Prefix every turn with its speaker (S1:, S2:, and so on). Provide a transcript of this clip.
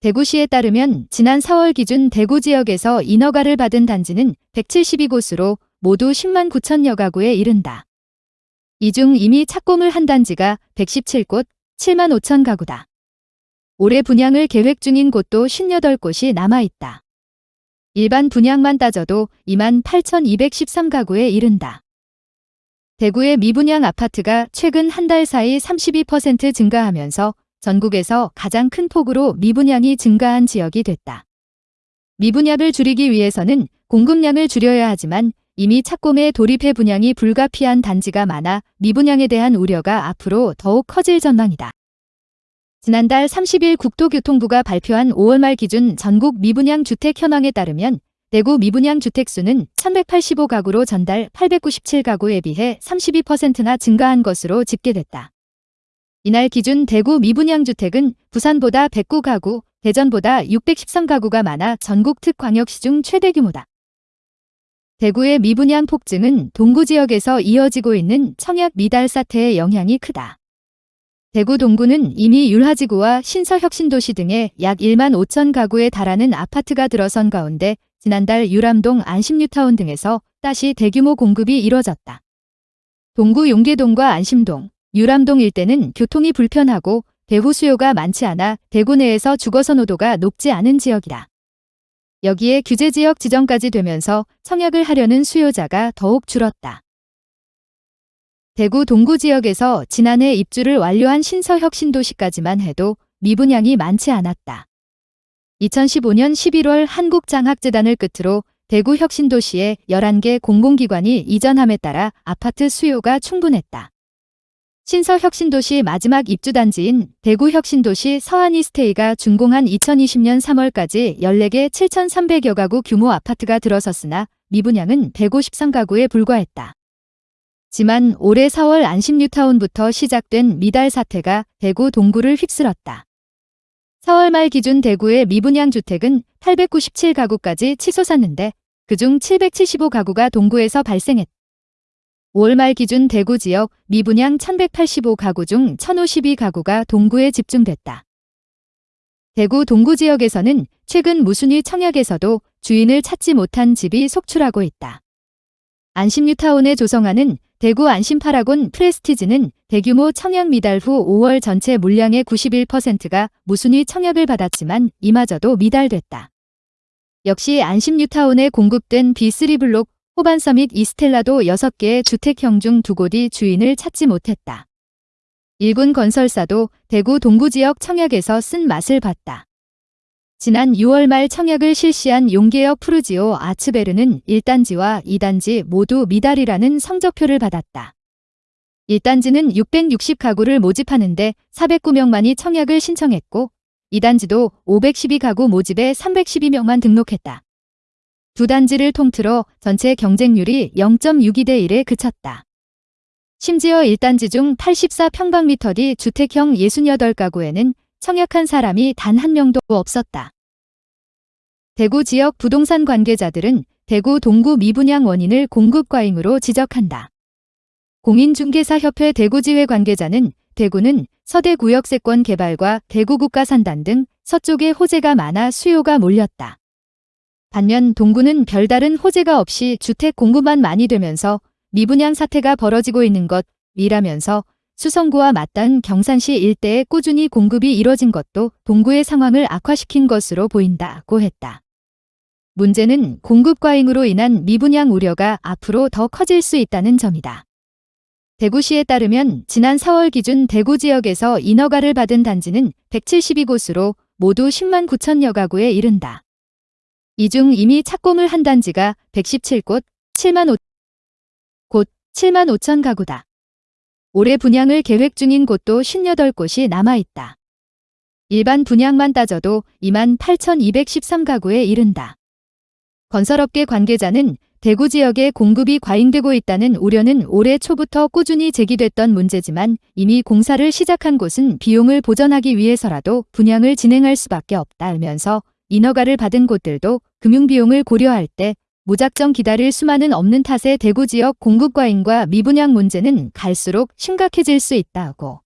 S1: 대구시에 따르면 지난 4월 기준 대구 지역에서 인허가를 받은 단지는 172곳으로 모두 10만 9천여 가구에 이른다. 이 중 이미 착공을 한 단지가 117곳, 7만 5천 가구다. 올해 분양을 계획 중인 곳도 58곳이 남아있다. 일반 분양만 따져도 2만 8,213가구에 이른다. 대구의 미분양 아파트가 최근 한 달 사이 32% 증가하면서 전국에서 가장 큰 폭으로 미분양이 증가한 지역이 됐다. 미분양을 줄이기 위해서는 공급량을 줄여야 하지만 이미 착공에 돌입해 분양이 불가피한 단지가 많아 미분양에 대한 우려가 앞으로 더욱 커질 전망이다. 지난달 30일 국토교통부가 발표한 5월 말 기준 전국 미분양 주택 현황에 따르면 대구 미분양 주택수는 1185가구로 전달 897가구에 비해 32%나 증가한 것으로 집계됐다. 이날 기준 대구 미분양 주택은 부산보다 109가구, 대전보다 613가구가 많아 전국 특광역시 중 최대 규모다. 대구의 미분양 폭증은 동구 지역에서 이어지고 있는 청약 미달 사태의 영향이 크다. 대구 동구는 이미 율하지구와 신서혁신도시 등에 약 1만 5천 가구에 달하는 아파트가 들어선 가운데 지난달 유람동 안심뉴타운 등에서 다시 대규모 공급이 이뤄졌다. 동구 용계동과 안심동, 유람동 일대는 교통이 불편하고 배후 수요가 많지 않아 대구 내에서 주거 선호도가 높지 않은 지역이다. 여기에 규제지역 지정까지 되면서 청약을 하려는 수요자가 더욱 줄었다. 대구 동구 지역에서 지난해 입주를 완료한 신서혁 신도시까지만 해도 미분양이 많지 않았다. 2015년 11월 한국장학재단을 끝으로 대구 혁신도시에 11개 공공기관이 이전함에 따라 아파트 수요가 충분했다. 신서혁신도시 마지막 입주단지인 대구혁신도시 서한이스테이가 준공한 2020년 3월까지 14개 7,300여 가구 규모 아파트가 들어섰으나 미분양은 153가구에 불과했다. 지만 올해 4월 안심뉴타운부터 시작된 미달 사태가 대구 동구를 휩쓸었다. 4월 말 기준 대구의 미분양 주택은 897가구까지 치솟았는데 그중 775가구가 동구에서 발생했다. 5월 말 기준 대구 지역 미분양 1185가구 중 1052가구가 동구에 집중됐다. 대구 동구 지역에서는 최근 무순위 청약에서도 주인을 찾지 못한 집이 속출하고 있다. 안심뉴타운에 조성하는 대구 안심파라곤 프레스티지는 대규모 청약 미달 후 5월 전체 물량의 91%가 무순위 청약을 받았지만 이마저도 미달됐다. 역시 안심뉴타운에 공급된 B3 블록 호반서 및 이스텔라도 6개의 주택형 중 두 곳이 주인을 찾지 못했다. 일군 건설사도 대구 동구 지역 청약에서 쓴 맛을 봤다. 지난 6월 말 청약을 실시한 용계역 푸르지오 아츠베르는 1단지와 2단지 모두 미달이라는 성적표를 받았다. 1단지는 660가구를 모집하는데 409명만이 청약을 신청했고 2단지도 512가구 모집에 312명만 등록했다. 두 단지를 통틀어 전체 경쟁률이 0.62대 1에 그쳤다. 심지어 1단지 중 84평방미터 뒤 주택형 68가구에는 청약한 사람이 단 한 명도 없었다. 대구 지역 부동산 관계자들은 대구 동구 미분양 원인을 공급 과잉으로 지적한다. 공인중개사협회 대구지회 관계자는 대구는 서대 구역세권 개발과 대구 국가산단 등 서쪽에 호재가 많아 수요가 몰렸다. 반면 동구는 별다른 호재가 없이 주택 공급만 많이 되면서 미분양 사태가 벌어지고 있는 것이라면서 수성구와 맞닿은 경산시 일대에 꾸준히 공급이 이뤄진 것도 동구의 상황을 악화시킨 것으로 보인다고 했다. 문제는 공급 과잉으로 인한 미분양 우려가 앞으로 더 커질 수 있다는 점이다. 대구시에 따르면 지난 4월 기준 대구 지역에서 인허가를 받은 단지는 172곳으로 모두 10만 9천여 가구에 이른다. 이 중 이미 착공을 한 단지가 117곳, 7만 5, 곳 7만 5천 가구다. 올해 분양을 계획 중인 곳도 58곳이 남아있다. 일반 분양만 따져도 2만 8,213가구에 이른다. 건설업계 관계자는 대구 지역에 공급이 과잉되고 있다는 우려는 올해 초부터 꾸준히 제기됐던 문제지만 이미 공사를 시작한 곳은 비용을 보전하기 위해서라도 분양을 진행할 수밖에 없다면서 인허가를 받은 곳들도 금융비용을 고려할 때 무작정 기다릴 수만은 없는 탓에 대구 지역 공급 과잉과 미분양 문제는 갈수록 심각해질 수 있다고